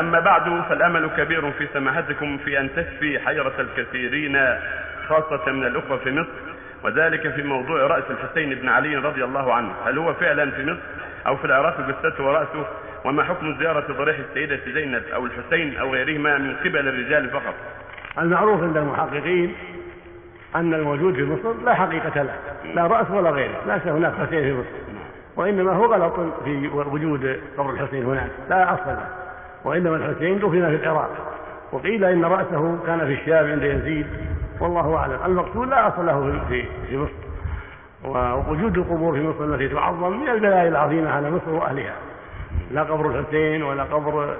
أما بعد فالأمل كبير في سماحتكم في أن تشفي حيرة الكثيرين خاصة من الأخوة في مصر وذلك في موضوع رأس الحسين بن علي رضي الله عنه. هل هو فعلا في مصر أو في العراق جثته ورأسه؟ وما حكم زيارة ضريح السيدة زينب أو الحسين أو غيرهما من قبل الرجال فقط؟ المعروف عند المحققين أن الموجود في مصر لا حقيقة له لا رأس ولا غيره ليس هناك حسين في مصر. وإنما هو غلط في وجود قبر الحسين هناك لا أصل له. وإنما الحسين دفن في العراق. وقيل إن رأسه كان في الشام عند يزيد. والله أعلم. المقتول لا أصل له في في مصر. ووجود القبور في مصر التي تعظم من البلايا العظيمة على مصر وأهلها. لا قبر الحسين ولا قبر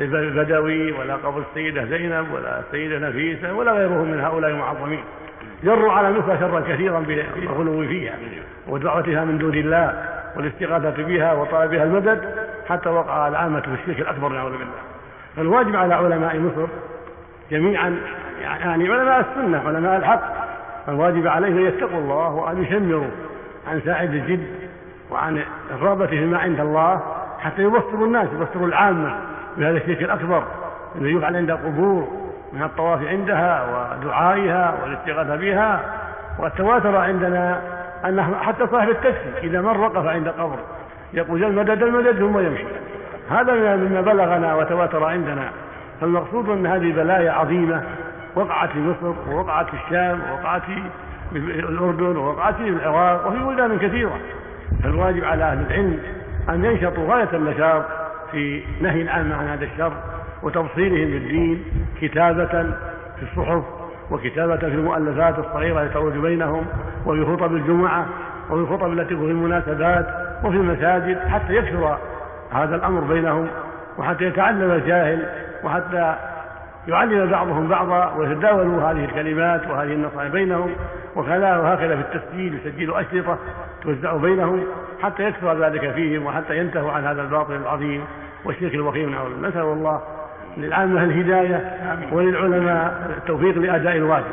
البدوي ولا قبر السيدة زينب ولا السيدة نفيسة ولا غيرهم من هؤلاء المعظمين. جروا على مصر شرا كثيرا بالغلو فيها ودعوتها من دون الله. والاستغاثة بها وطلبها المدد حتى وقع العامة في الشرك الأكبر نعوذ بالله. فالواجب على علماء مصر جميعا يعني علماء السنة علماء الحق الواجب عليهم أن يتقوا الله وأن يشمروا عن ساعد الجد وعن الرغبة فيما عند الله حتى يبصروا الناس يبصروا العامة بهذا الشرك الأكبر. الذي يفعل عند القبور من الطواف عندها ودعائها والاستغاثة بها. والتواتر عندنا أن حتى صاحب التاكسي إذا من وقف عند قبر يقول المدد المدد ثم يمشي. هذا مما بلغنا وتواتر عندنا. فالمقصود أن هذه بلايا عظيمة وقعت في مصر ووقعت في الشام ووقعت في الأردن ووقعت في العراق وفي بلدان كثيرة. فالواجب على أهل العلم أن ينشطوا غاية النشاط في نهي العامة عن هذا الشر وتبصيرهم بالدين كتابة في الصحف وكتابة في المؤلفات الصغيرة التي تروج بينهم وفي خطب الجمعة وفي الخطب التي في المناسبات وفي المساجد حتى يكثر هذا الأمر بينهم وحتى يتعلم الجاهل وحتى يعلم بعضهم بعضا ويتداولوا هذه الكلمات وهذه النصائح بينهم وكذا وهكذا في التسجيل يسجلوا أشرطة توزع بينهم حتى يكثر ذلك فيهم وحتى ينتهوا عن هذا الباطل العظيم والشرك الوخيم نسأل الله للعامة الهداية وللعلماء التوفيق لأداء الواجب.